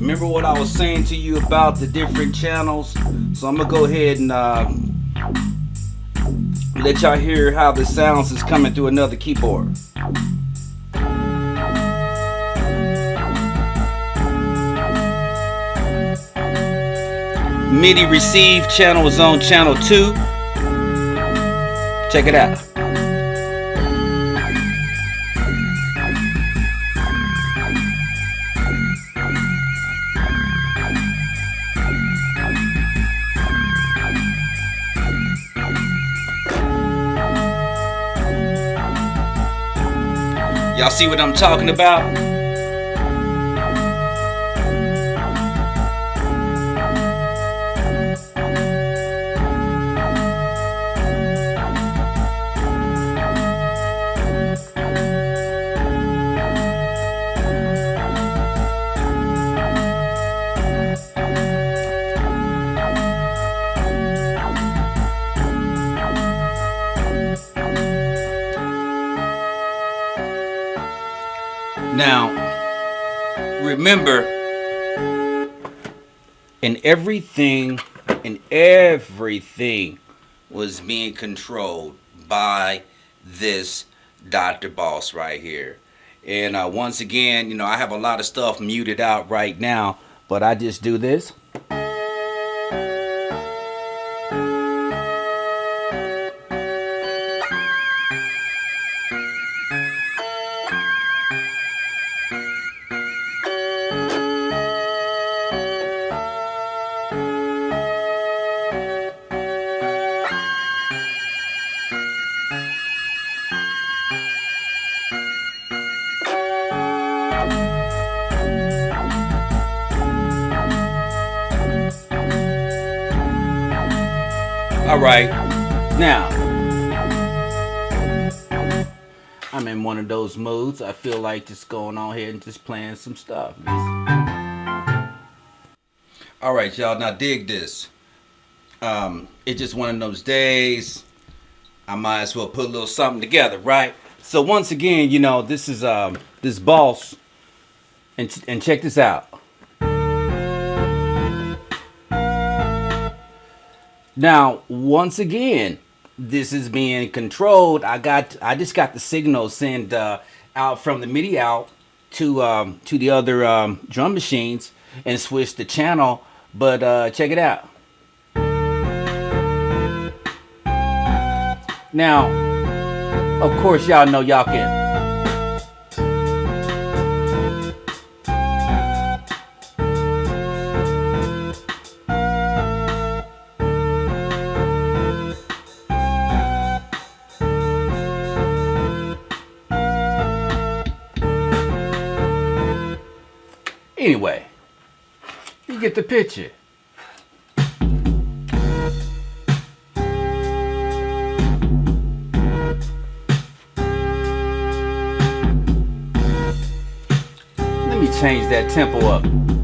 remember what I was saying to you about the different channels? So I'm gonna go ahead and uh, let y'all hear how the sounds is coming through another keyboard. MIDI receive channel is on channel 2. Check it out. Y'all see what I'm talking about? Now, remember, and everything, and everything was being controlled by this Dr. Boss right here. And uh, once again, you know, I have a lot of stuff muted out right now, but I just do this. All right, now I'm in one of those moods. I feel like just going on here and just playing some stuff. All right, y'all. Now dig this. Um, it's just one of those days. I might as well put a little something together, right? So once again, you know, this is um, this boss, and and check this out. Now, once again, this is being controlled. I got, I just got the signal sent uh, out from the MIDI out to um, to the other um, drum machines and switch the channel. But uh, check it out. Now, of course, y'all know y'all can Anyway, you get the picture. Let me change that tempo up.